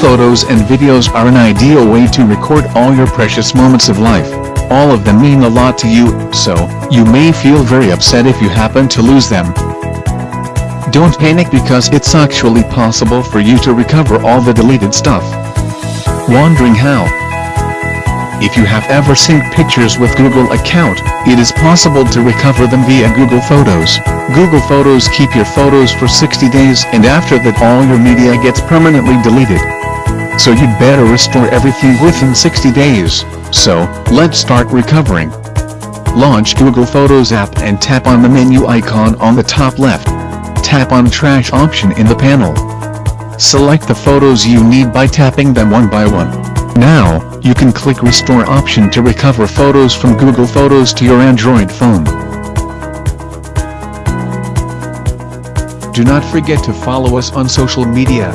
photos and videos are an ideal way to record all your precious moments of life. All of them mean a lot to you, so, you may feel very upset if you happen to lose them. Don't panic because it's actually possible for you to recover all the deleted stuff. Wondering how? If you have ever synced pictures with Google account, it is possible to recover them via Google Photos. Google Photos keep your photos for 60 days and after that all your media gets permanently deleted. So you'd better restore everything within 60 days. So, let's start recovering. Launch Google Photos app and tap on the menu icon on the top left. Tap on Trash option in the panel. Select the photos you need by tapping them one by one. Now, you can click Restore option to recover photos from Google Photos to your Android phone. Do not forget to follow us on social media.